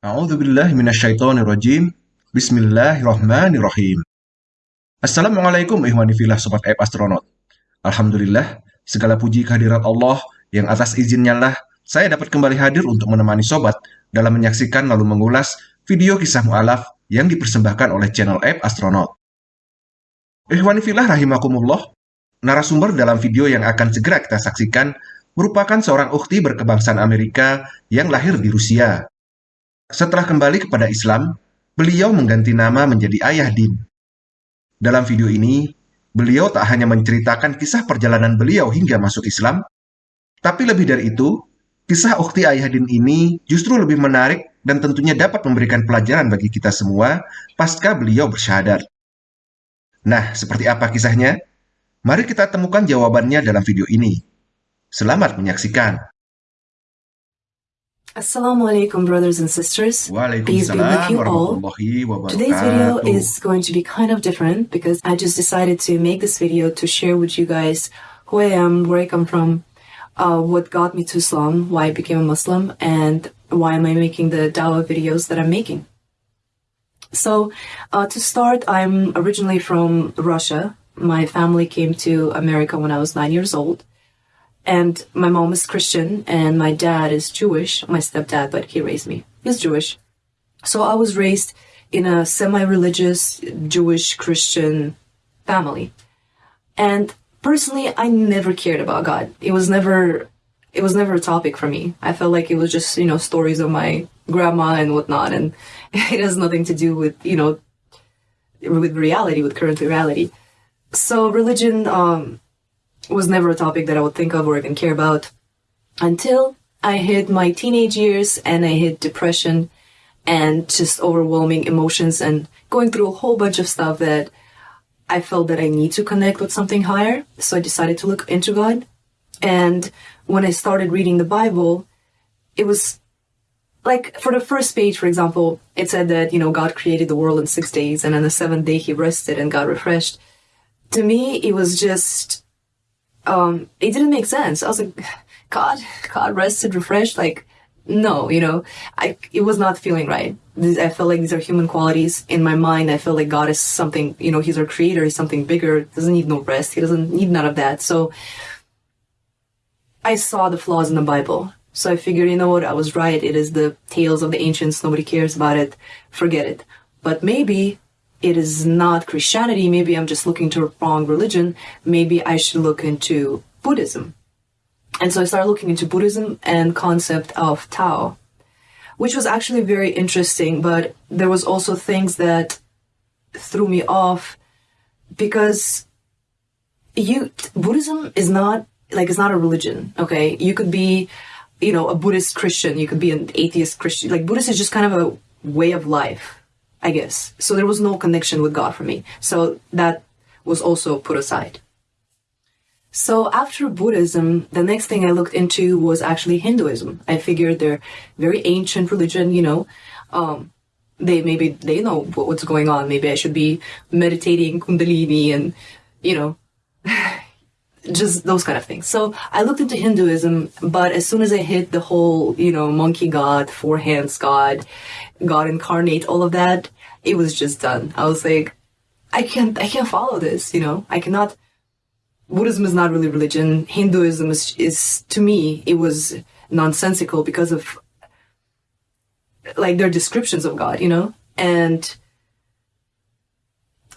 A'udzubillahi minasyaitonirrajim. Bismillahirrahmanirrahim. Assalamualaikum ihwani filah sobat app astronaut. Alhamdulillah, segala puji kehadirat Allah yang atas izinnya lah saya dapat kembali hadir untuk menemani sobat dalam menyaksikan lalu mengulas video kisah mu'alaf yang dipersembahkan oleh channel app astronaut. Ihwani filah rahimakumullah, narasumber dalam video yang akan segera kita saksikan merupakan seorang ukti berkebangsaan Amerika yang lahir di Rusia. Setelah kembali kepada Islam, beliau mengganti nama menjadi Ayah Din. Dalam video ini, beliau tak hanya menceritakan kisah perjalanan beliau hingga masuk Islam, tapi lebih dari itu, kisah ukti Ayah Din ini justru lebih menarik dan tentunya dapat memberikan pelajaran bagi kita semua pasca beliau bersyahadat. Nah, seperti apa kisahnya? Mari kita temukan jawabannya dalam video ini. Selamat menyaksikan. Assalamu alaikum, brothers and sisters. Peace be with you all. Today's video is going to be kind of different because I just decided to make this video to share with you guys who I am, where I come from, uh, what got me to Islam, why I became a Muslim, and why am I making the dawah videos that I'm making. So, uh, to start, I'm originally from Russia. My family came to America when I was nine years old. And my mom is Christian and my dad is Jewish, my stepdad, but he raised me. He's Jewish. So I was raised in a semi-religious Jewish Christian family. And personally, I never cared about God. It was never, it was never a topic for me. I felt like it was just, you know, stories of my grandma and whatnot. And it has nothing to do with, you know, with reality, with current reality. So religion, um, was never a topic that I would think of or even care about until I hit my teenage years and I hit depression and just overwhelming emotions and going through a whole bunch of stuff that I felt that I need to connect with something higher. So I decided to look into God. And when I started reading the Bible, it was like for the first page, for example, it said that, you know, God created the world in six days and on the seventh day he rested and got refreshed. To me, it was just um, it didn't make sense. I was like, God, God rested, refreshed. Like, no, you know, I, it was not feeling right. This, I felt like these are human qualities in my mind. I felt like God is something, you know, he's our creator. He's something bigger. Doesn't need no rest. He doesn't need none of that. So I saw the flaws in the Bible. So I figured, you know what? I was right. It is the tales of the ancients. Nobody cares about it. Forget it. But maybe it is not Christianity, maybe I'm just looking to a wrong religion, maybe I should look into Buddhism. And so I started looking into Buddhism and concept of Tao, which was actually very interesting, but there was also things that threw me off because you Buddhism is not like it's not a religion, okay? You could be, you know, a Buddhist Christian, you could be an atheist Christian. Like Buddhist is just kind of a way of life I guess. So there was no connection with God for me. So that was also put aside. So after Buddhism, the next thing I looked into was actually Hinduism. I figured they're very ancient religion, you know. Um, they maybe they know what's going on. Maybe I should be meditating Kundalini and, you know, just those kind of things. So I looked into Hinduism, but as soon as I hit the whole, you know, monkey god, four hands god, God incarnate, all of that, it was just done. I was like, I can't, I can't follow this, you know, I cannot. Buddhism is not really religion. Hinduism is, is to me, it was nonsensical because of like their descriptions of God, you know, and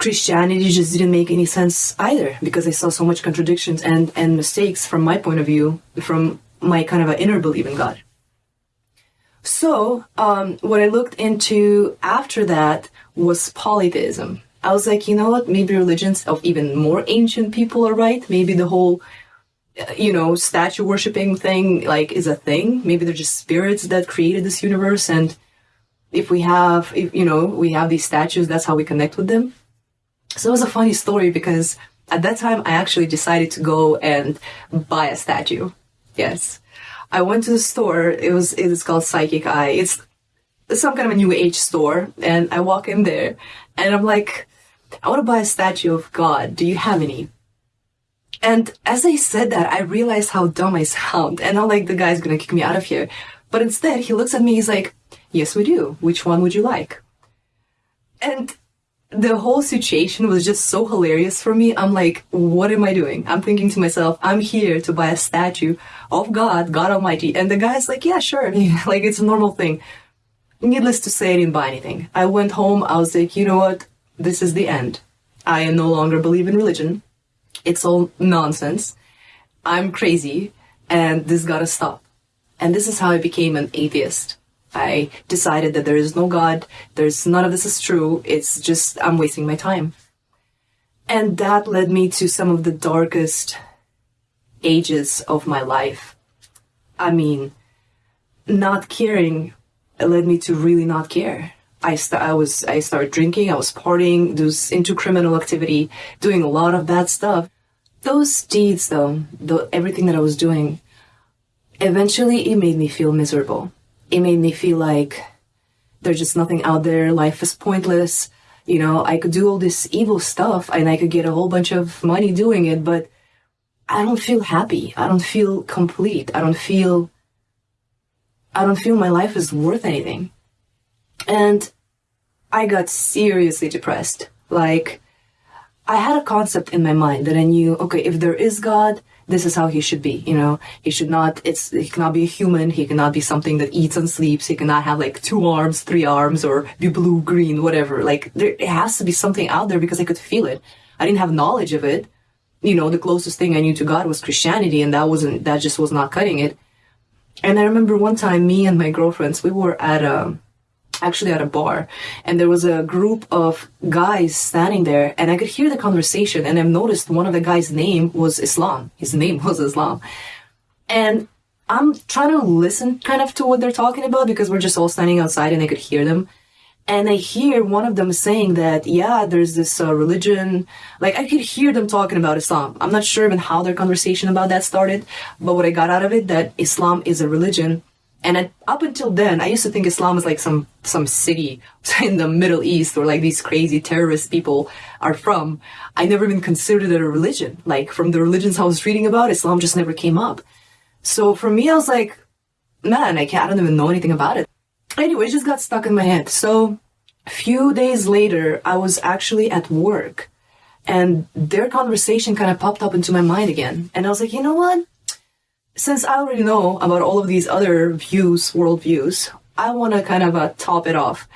Christianity just didn't make any sense either because I saw so much contradictions and, and mistakes from my point of view, from my kind of an inner belief in God. So, um, what I looked into after that was polytheism. I was like, you know what, maybe religions of even more ancient people are right. Maybe the whole, you know, statue worshipping thing, like, is a thing. Maybe they're just spirits that created this universe and if we have, if, you know, we have these statues, that's how we connect with them. So it was a funny story because at that time I actually decided to go and buy a statue. Yes. I went to the store. It was, it is called Psychic Eye. It's some kind of a new age store. And I walk in there and I'm like, I want to buy a statue of God. Do you have any? And as I said that, I realized how dumb I sound. And I'm like, the guy's going to kick me out of here. But instead, he looks at me. He's like, Yes, we do. Which one would you like? And the whole situation was just so hilarious for me. I'm like, what am I doing? I'm thinking to myself, I'm here to buy a statue of God, God Almighty. And the guy's like, yeah, sure. like, it's a normal thing. Needless to say, I didn't buy anything. I went home. I was like, you know what? This is the end. I no longer believe in religion. It's all nonsense. I'm crazy and this gotta stop. And this is how I became an atheist. I decided that there is no God, there's none of this is true, it's just I'm wasting my time. And that led me to some of the darkest ages of my life. I mean, not caring led me to really not care. I, st- I was I started drinking, I was partying, was into criminal activity, doing a lot of bad stuff. Those deeds, though, the, everything that I was doing, eventually it made me feel miserable it made me feel like there's just nothing out there. Life is pointless. You know, I could do all this evil stuff and I could get a whole bunch of money doing it, but I don't feel happy. I don't feel complete. I don't feel, I don't feel my life is worth anything. And I got seriously depressed. Like, I had a concept in my mind that I knew, okay, if there is God, this is how he should be you know? He should not it's he cannot be a human he cannot be something that eats and sleeps he cannot have like two arms three arms or be blue green whatever. Like there it has to be something out there because i could feel it. I didn't have knowledge of it. You know the closest thing i knew to god was christianity and that wasn't that just was not cutting it. And i remember one time me and my girlfriends we were at a actually at a bar and there was a group of guys standing there and I could hear the conversation and I noticed one of the guys' name was Islam. His name was Islam. And I'm trying to listen kind of to what they're talking about because we're just all standing outside and I could hear them. And I hear one of them saying that, yeah, there's this uh, religion. Like, I could hear them talking about Islam. I'm not sure even how their conversation about that started, but what I got out of it, that Islam is a religion and up until then, I used to think Islam was like some some city in the Middle East where like these crazy terrorist people are from. I never even considered it a religion. Like from the religions I was reading about, Islam just never came up. So for me, I was like, man, I can't. I don't even know anything about it. Anyway, it just got stuck in my head. So a few days later, I was actually at work, and their conversation kind of popped up into my mind again. And I was like, you know what? Since I already know about all of these other views, worldviews, I want to kind of uh, top it off.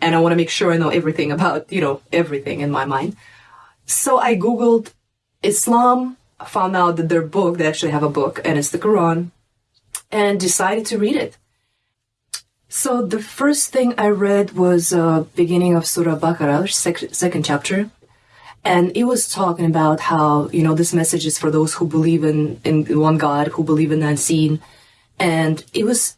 And I want to make sure I know everything about, you know, everything in my mind. So I Googled Islam, found out that their book, they actually have a book, and it's the Quran, and decided to read it. So the first thing I read was uh, beginning of Surah Baqarah, sec- second chapter, and it was talking about how you know this message is for those who believe in in one god who believe in the unseen. And it was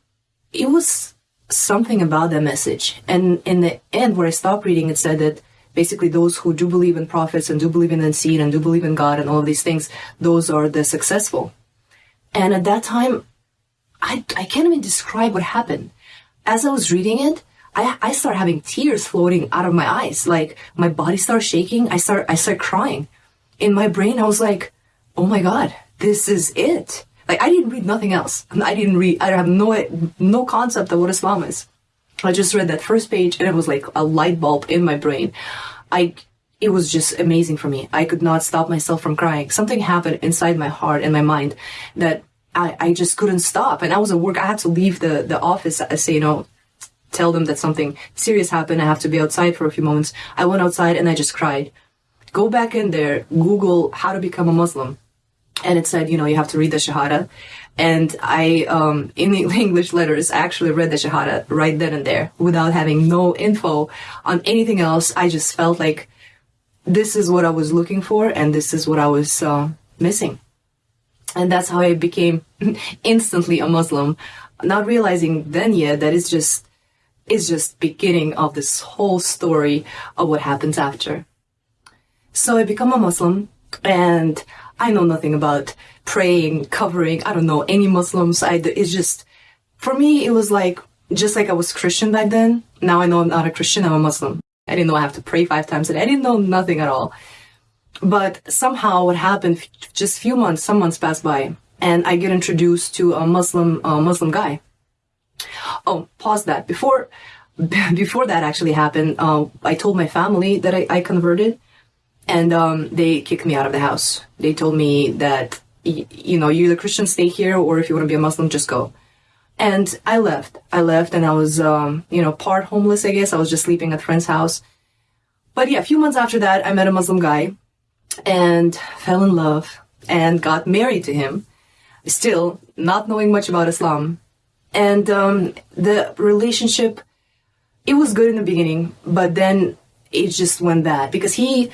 it was something about that message. And in the end where i stopped reading it said that basically those who do believe in prophets and do believe in the unseen and do believe in god and all of these things those are the successful. And at that time i i can't even describe what happened. As i was reading it I, I start having tears floating out of my eyes. Like my body starts shaking. I start, I start crying. In my brain, I was like, oh my God, this is it. Like I didn't read nothing else. I didn't read, I have no, no concept of what Islam is. I just read that first page and it was like a light bulb in my brain. I, it was just amazing for me. I could not stop myself from crying. Something happened inside my heart and my mind that I, I just couldn't stop. And I was at work. I had to leave the, the office. I say, you know, tell them that something serious happened. I have to be outside for a few moments. I went outside and I just cried. Go back in there, Google how to become a Muslim. And it said, you know, you have to read the Shahada. And I, um, in the English letters, actually read the Shahada right then and there without having no info on anything else. I just felt like this is what I was looking for and this is what I was uh, missing. And that's how I became instantly a Muslim, not realizing then yet that it's just is just beginning of this whole story of what happens after. So I become a Muslim and I know nothing about praying, covering. I don't know any Muslims. I, it's just, for me, it was like, just like I was Christian back then. Now I know I'm not a Christian, I'm a Muslim. I didn't know I have to pray five times and. I didn't know nothing at all. But somehow what happened, just few months, some months passed by and I get introduced to a Muslim, a Muslim guy oh, pause that. Before before that actually happened, uh, I told my family that I, I converted, and um, they kicked me out of the house. They told me that you know, you're a Christian, stay here, or if you want to be a Muslim, just go. And I left. I left, and I was, um, you know, part homeless. I guess I was just sleeping at friend's house. But yeah, a few months after that, I met a Muslim guy, and fell in love, and got married to him. Still not knowing much about Islam, and um, the relationship it was good in the beginning, but then it just went bad because he,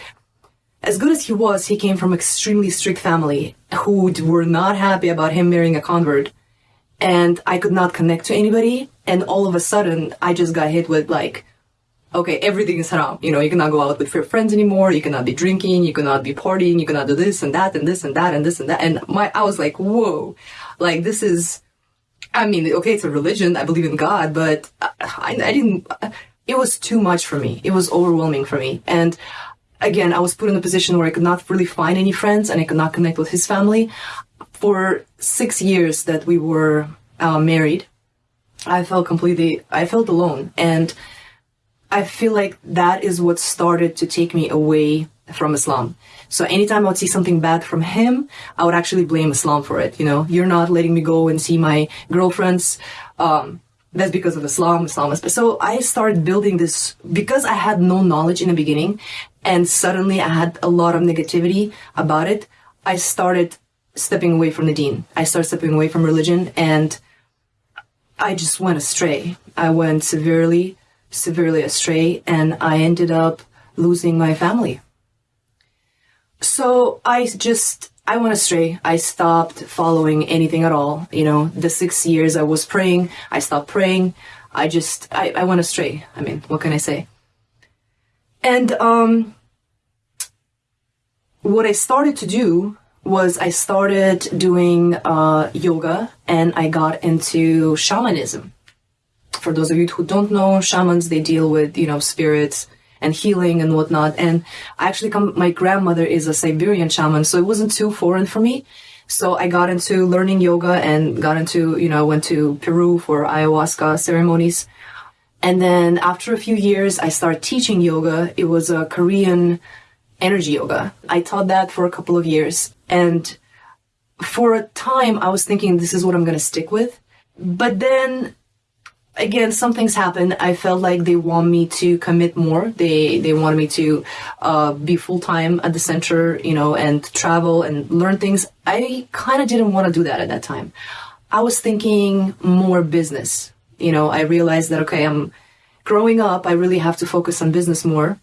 as good as he was, he came from extremely strict family who were not happy about him marrying a convert. And I could not connect to anybody. And all of a sudden, I just got hit with like, okay, everything is haram. You know, you cannot go out with your friends anymore. You cannot be drinking. You cannot be partying. You cannot do this and that and this and that and this and that. And my, I was like, whoa, like this is, I mean, okay, it's a religion. I believe in God, but I, I didn't, it was too much for me. It was overwhelming for me. And again, I was put in a position where I could not really find any friends and I could not connect with his family. For six years that we were uh, married, I felt completely, I felt alone. And I feel like that is what started to take me away from Islam. So anytime I would see something bad from him, I would actually blame Islam for it. You know, you're not letting me go and see my girlfriends. Um, that's because of Islam, Islam is. So I started building this because I had no knowledge in the beginning and suddenly I had a lot of negativity about it. I started stepping away from the deen. I started stepping away from religion and I just went astray. I went severely, severely astray and I ended up losing my family. So I just, I went astray. I stopped following anything at all. You know, the six years I was praying, I stopped praying. I just, I, I went astray. I mean, what can I say? And, um, what I started to do was I started doing uh, yoga and I got into shamanism. For those of you who don't know, shamans, they deal with, you know, spirits, and healing and whatnot. And I actually come, my grandmother is a Siberian shaman, so it wasn't too foreign for me. So I got into learning yoga and got into, you know, I went to Peru for ayahuasca ceremonies. And then after a few years, I started teaching yoga. It was a Korean energy yoga. I taught that for a couple of years. And for a time, I was thinking this is what I'm going to stick with. But then again, some things happen. I felt like they want me to commit more. They they wanted me to uh, be full time at the center, you know, and travel and learn things. I kind of didn't want to do that at that time. I was thinking more business. You know, I realized that okay, I'm growing up. I really have to focus on business more.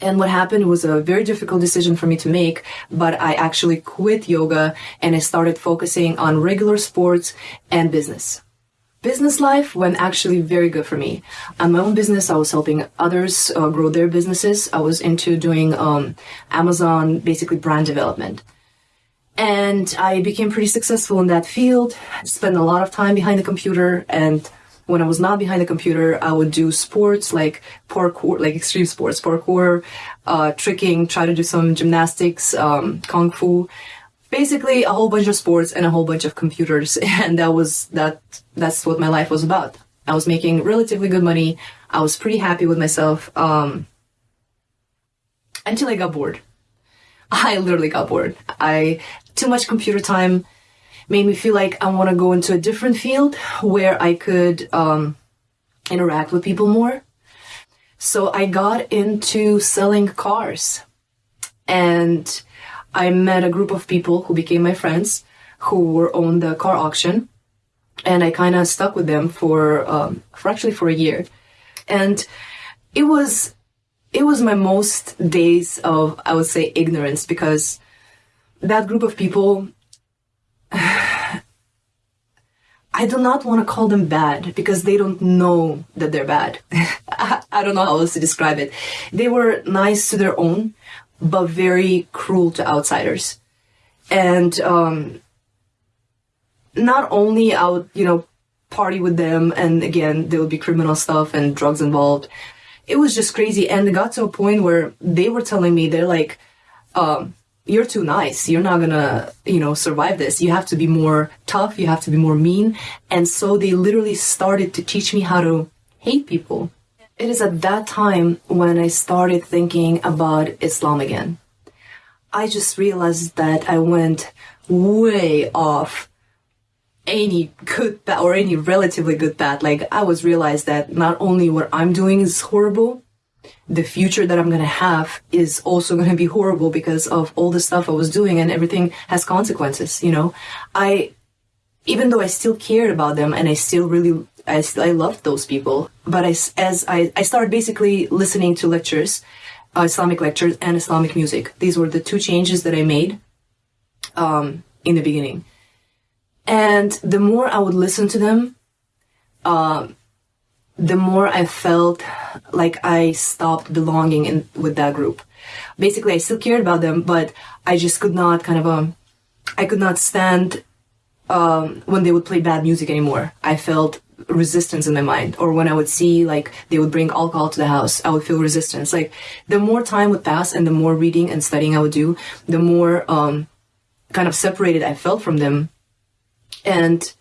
And what happened was a very difficult decision for me to make, but I actually quit yoga and I started focusing on regular sports and business business life went actually very good for me. On my own business, I was helping others uh, grow their businesses. I was into doing um, Amazon, basically brand development. And I became pretty successful in that field. Spent a lot of time behind the computer. And when I was not behind the computer, I would do sports like parkour, like extreme sports, parkour, uh, tricking, try to do some gymnastics, um, kung fu basically a whole bunch of sports and a whole bunch of computers and that was that that's what my life was about. I was making relatively good money. I was pretty happy with myself um, until i got bored. I literally got bored. I too much computer time made me feel like i want to go into a different field where i could um, interact with people more. So i got into selling cars. And I met a group of people who became my friends who were on the car auction and I kind of stuck with them for, um, for actually for a year. And it was, it was my most days of, I would say, ignorance because that group of people, I do not want to call them bad because they don't know that they're bad. I don't know how else to describe it. They were nice to their own, but very cruel to outsiders. And um, not only I would, you know, party with them, and again, there would be criminal stuff and drugs involved. It was just crazy. And it got to a point where they were telling me, they're like, um, you're too nice. You're not gonna, you know, survive this. You have to be more tough. You have to be more mean. And so they literally started to teach me how to hate people. It is at that time when I started thinking about Islam again. I just realized that I went way off any good path or any relatively good path. Like I was realized that not only what I'm doing is horrible, the future that I'm gonna have is also gonna be horrible because of all the stuff I was doing and everything has consequences, you know? I, even though I still cared about them and I still really, I, I loved those people, but I, as I, I started basically listening to lectures, uh, Islamic lectures and Islamic music. These were the two changes that I made, um, in the beginning and the more I would listen to them, uh, the more I felt like I stopped belonging in with that group. Basically, I still cared about them, but I just could not kind of um, I could not stand um, when they would play bad music anymore. I felt resistance in my mind, or when I would see like they would bring alcohol to the house, I would feel resistance. Like the more time would pass and the more reading and studying I would do, the more um, kind of separated I felt from them. And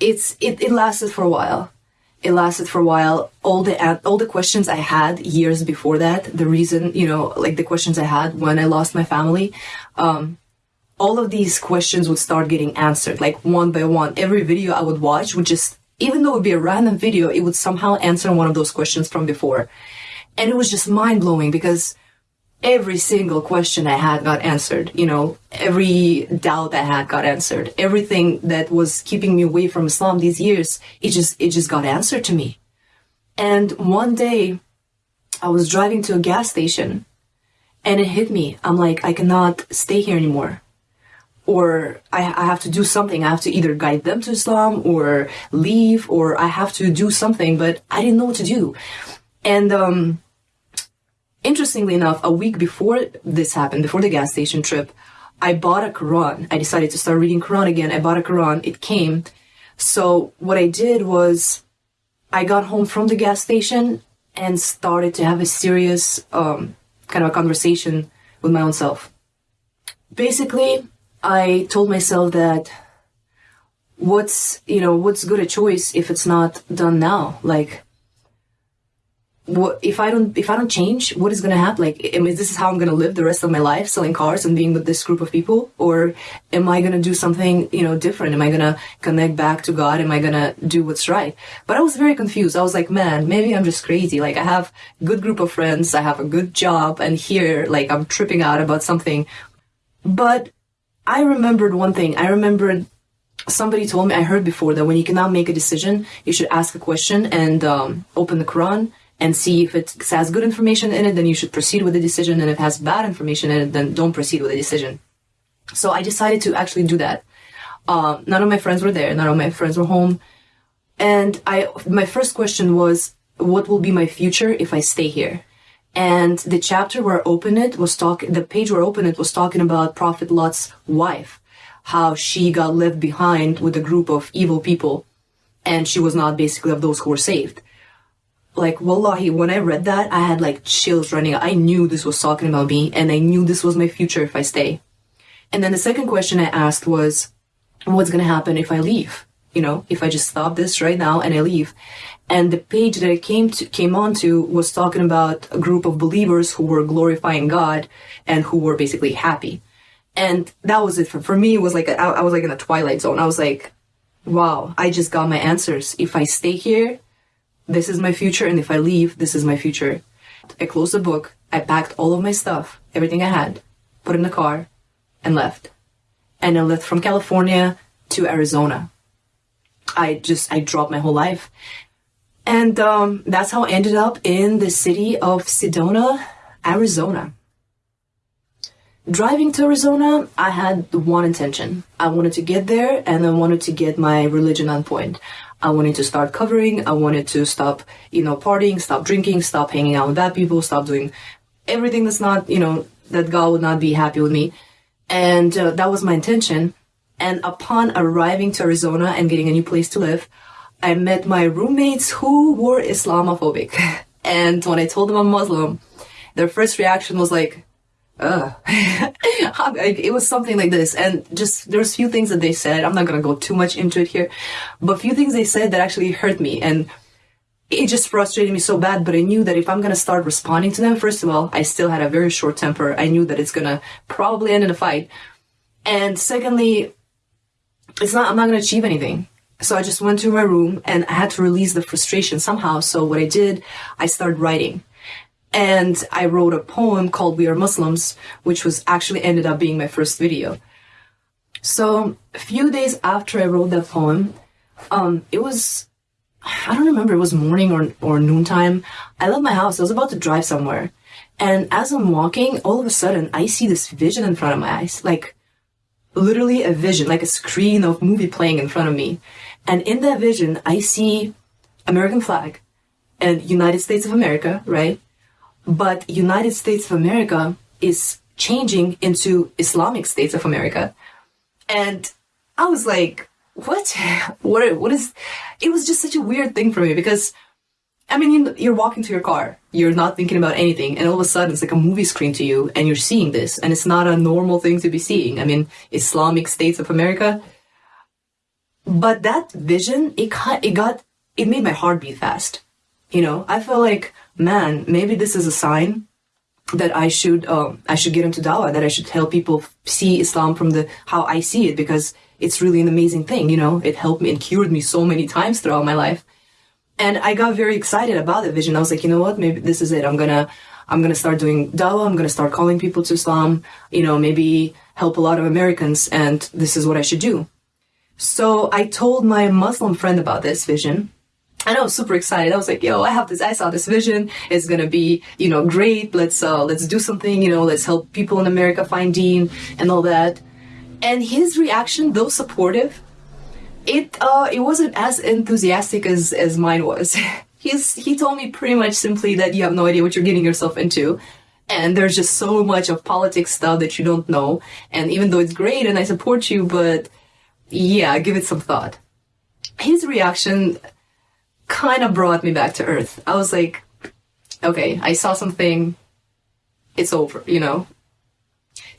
it's it, it lasted for a while. It lasted for a while. All the all the questions i had years before that the reason you know like the questions i had when i lost my family um, all of these questions would start getting answered like one by one. Every video i would watch would just even though it would be a random video it would somehow answer one of those questions from before and it was just mind-blowing because every single question I had got answered. You know, every doubt I had got answered. Everything that was keeping me away from Islam these years, it just, it just got answered to me. And one day I was driving to a gas station and it hit me. I'm like, I cannot stay here anymore. Or I, I have to do something. I have to either guide them to Islam or leave or I have to do something, but I didn't know what to do. And, um, Interestingly enough, a week before this happened, before the gas station trip, I bought a Quran. I decided to start reading Quran again. I bought a Quran. It came. So what I did was I got home from the gas station and started to have a serious um, kind of a conversation with my own self. Basically, I told myself that what's, you know, what's good a choice if it's not done now? Like, what if I don't if I don't change, what is gonna happen? Like, I mean, this is how I'm gonna live the rest of my life, selling cars and being with this group of people, or am I gonna do something you know different? Am I gonna connect back to God? Am I gonna do what's right? But I was very confused. I was like, man, maybe I'm just crazy. Like, I have a good group of friends, I have a good job, and here, like, I'm tripping out about something. But I remembered one thing. I remembered somebody told me I heard before that when you cannot make a decision, you should ask a question and um, open the Quran and see if it has good information in it, then you should proceed with the decision. And if it has bad information in it, then don't proceed with the decision. So I decided to actually do that. Uh, none of my friends were there. None of my friends were home. And I, my first question was, what will be my future if I stay here? And the chapter where I opened it was talking, the page where I opened it was talking about Prophet Lot's wife, how she got left behind with a group of evil people. And she was not basically of those who were saved. Like wallahi when i read that i had like chills running. I knew this was talking about me and i knew this was my future if i stay. And then the second question i asked was what's going to happen if i leave? You know if i just stop this right now and i leave and the page that i came to came onto was talking about a group of believers who were glorifying god and who were basically happy and that was it for, for me it was like a, I was like in a twilight zone i was like wow i just got my answers if i stay here this is my future, and if I leave, this is my future. I closed the book, I packed all of my stuff, everything I had, put in the car, and left. And I left from California to Arizona. I just, I dropped my whole life. And um, that's how I ended up in the city of Sedona, Arizona. Driving to Arizona, I had one intention. I wanted to get there and I wanted to get my religion on point. I wanted to start covering. I wanted to stop, you know, partying, stop drinking, stop hanging out with bad people, stop doing everything that's not, you know, that God would not be happy with me. And uh, that was my intention. And upon arriving to Arizona and getting a new place to live, I met my roommates who were Islamophobic. and when I told them I'm Muslim, their first reaction was like, uh, it was something like this. And just, there's a few things that they said. I'm not going to go too much into it here, but a few things they said that actually hurt me. And it just frustrated me so bad, but I knew that if I'm gonna start responding to them, first of all, I still had a very short temper. I knew that it's gonna probably end in a fight. And secondly, it's not, I'm not gonna achieve anything. So I just went to my room and I had to release the frustration somehow. So what I did, I started writing. And I wrote a poem called We Are Muslims, which was actually ended up being my first video. So a few days after I wrote that poem, um, it was, I don't remember, it was morning or, or noontime. I left my house. I was about to drive somewhere. And as I'm walking, all of a sudden, I see this vision in front of my eyes. Like, literally a vision, like a screen of movie playing in front of me. And in that vision, I see American flag and United States of America, right? But United States of America is changing into Islamic States of America. And I was like, what? What, what is, it was just such a weird thing for me because, I mean, you're walking to your car, you're not thinking about anything, and all of a sudden it's like a movie screen to you, and you're seeing this, and it's not a normal thing to be seeing. I mean, Islamic States of America. But that vision, it it got, it made my heart beat fast. You know, I felt like, man, maybe this is a sign that I should, um, I should get into dawah, that I should help people see Islam from the, how I see it, because it's really an amazing thing, you know, it helped me and cured me so many times throughout my life. And I got very excited about the vision. I was like, you know what, maybe this is it. I'm gonna, I'm gonna start doing dawah. I'm gonna start calling people to Islam, you know, maybe help a lot of Americans. And this is what I should do. So I told my Muslim friend about this vision. And I was super excited. I was like, yo, I have this, I saw this vision. It's gonna be, you know, great. Let's, uh, let's do something, you know, let's help people in America find deen and all that. And his reaction, though supportive, it, uh, it wasn't as enthusiastic as, as mine was. He's, he told me pretty much simply that you have no idea what you're getting yourself into. And there's just so much of politics stuff that you don't know. And even though it's great and I support you, but yeah, give it some thought. His reaction kind of brought me back to earth. I was like, okay, I saw something. It's over, you know.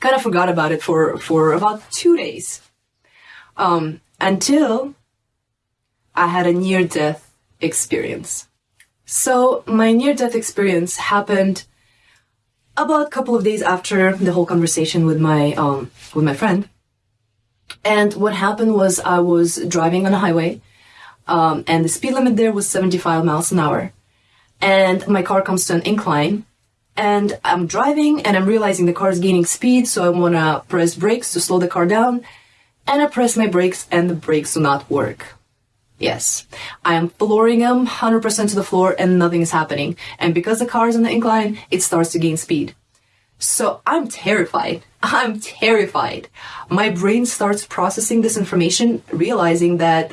Kind of forgot about it for for about two days, um, until I had a near death experience. So my near death experience happened about a couple of days after the whole conversation with my um, with my friend. And what happened was I was driving on a highway, um, and the speed limit there was 75 miles an hour. And my car comes to an incline, and I'm driving, and I'm realizing the car is gaining speed, so I want to press brakes to slow the car down. And I press my brakes, and the brakes do not work. Yes, I am flooring them 100% to the floor, and nothing is happening. And because the car is on the incline, it starts to gain speed. So I'm terrified. I'm terrified. My brain starts processing this information, realizing that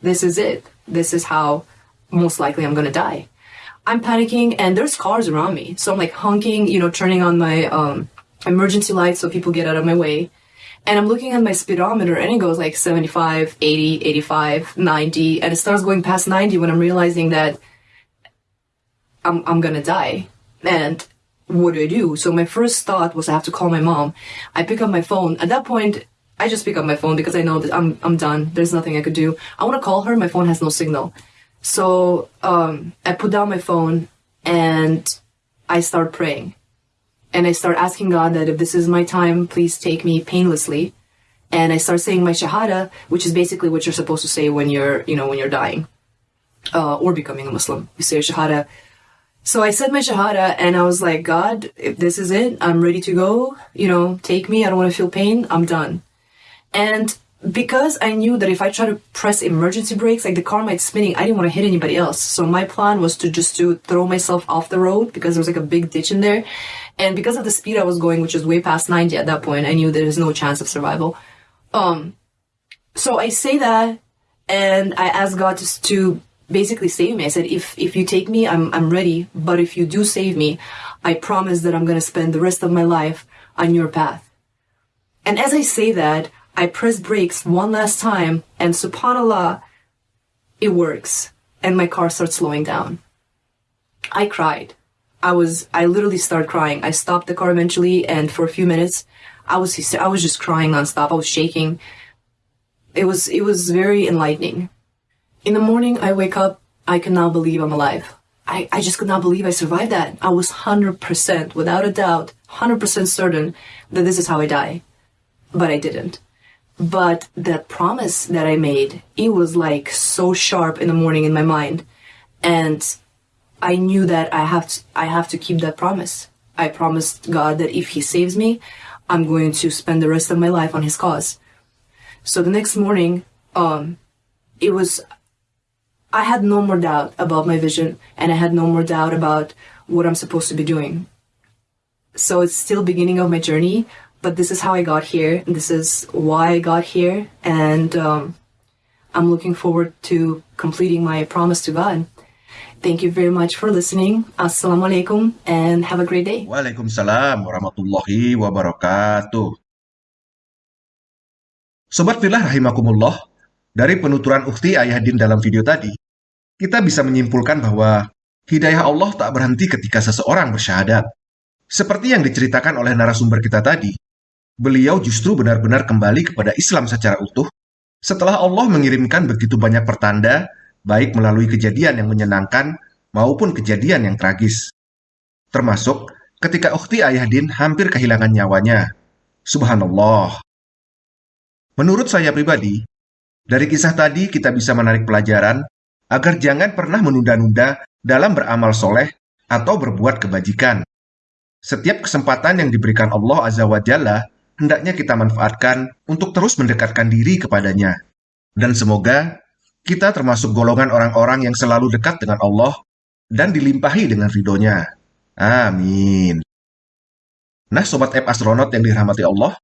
this is it. This is how most likely I'm gonna die. I'm panicking and there's cars around me. So I'm like honking, you know, turning on my um, emergency lights so people get out of my way. And I'm looking at my speedometer and it goes like 75, 80, 85, 90. And it starts going past 90 when I'm realizing that I'm, I'm gonna die. And what do I do? So my first thought was I have to call my mom. I pick up my phone. At that point, I just pick up my phone because I know that I'm I'm done. There's nothing I could do. I want to call her. My phone has no signal. So um, I put down my phone and I start praying. And I start asking God that if this is my time, please take me painlessly. And I start saying my shahada, which is basically what you're supposed to say when you're, you know, when you're dying uh, or becoming a Muslim. You say shahada so I said my Shahada and I was like, God, if this is it, I'm ready to go. You know, take me. I don't want to feel pain. I'm done. And because I knew that if I try to press emergency brakes, like the car might spinning, I didn't want to hit anybody else. So my plan was to just to throw myself off the road because there was like a big ditch in there. And because of the speed I was going, which was way past 90 at that point, I knew there was no chance of survival. Um, so I say that and I ask God to, to basically save me. I said, if, if you take me, I'm, I'm ready. But if you do save me, I promise that I'm going to spend the rest of my life on your path. And as I say that, I press brakes one last time and subhanAllah, it works. And my car starts slowing down. I cried. I was, I literally started crying. I stopped the car eventually and for a few minutes, I was, I was just crying nonstop. I was shaking. It was, it was very enlightening. In the morning, I wake up I cannot believe I'm alive. I, I just could not believe I survived that. I was 100%, without a doubt, 100% certain that this is how I die. But I didn't. But that promise that I made, it was like so sharp in the morning in my mind. And I knew that I have to, I have to keep that promise. I promised God that if he saves me, I'm going to spend the rest of my life on his cause. So the next morning, um, it was, I had no more doubt about my vision and I had no more doubt about what I'm supposed to be doing. So it's still beginning of my journey, but this is how I got here. And this is why I got here. And, um, I'm looking forward to completing my promise to God. Thank you very much for listening. Assalamualaikum and have a great day. Waalaikumsalam warahmatullahi wabarakatuh. Sobat Filah rahimakumullah, dari penuturan Ukti Ayahdin dalam video tadi, kita bisa menyimpulkan bahwa hidayah Allah tak berhenti ketika seseorang bersyahadat. Seperti yang diceritakan oleh narasumber kita tadi, beliau justru benar-benar kembali kepada Islam secara utuh setelah Allah mengirimkan begitu banyak pertanda baik melalui kejadian yang menyenangkan maupun kejadian yang tragis. Termasuk ketika Ukhti Ayahdin hampir kehilangan nyawanya. Subhanallah. Menurut saya pribadi, dari kisah tadi kita bisa menarik pelajaran agar jangan pernah menunda-nunda dalam beramal soleh atau berbuat kebajikan. Setiap kesempatan yang diberikan Allah Azza wa Jalla hendaknya kita manfaatkan untuk terus mendekatkan diri kepadanya. Dan semoga kita termasuk golongan orang-orang yang selalu dekat dengan Allah dan dilimpahi dengan ridhonya. Amin. Nah, Sobat App Astronaut yang dirahmati Allah,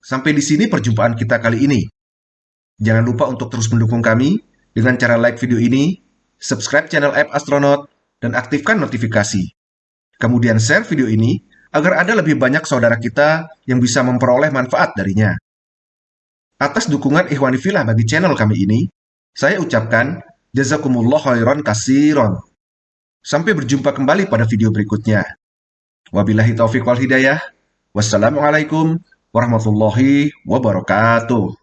sampai di sini perjumpaan kita kali ini. Jangan lupa untuk terus mendukung kami dengan cara like video ini, subscribe channel App Astronaut, dan aktifkan notifikasi. Kemudian share video ini agar ada lebih banyak saudara kita yang bisa memperoleh manfaat darinya. Atas dukungan Ikhwani Filah bagi channel kami ini, saya ucapkan jazakumullah khairan kasiron. Sampai berjumpa kembali pada video berikutnya. Wabillahi taufiq wal hidayah. Wassalamualaikum warahmatullahi wabarakatuh.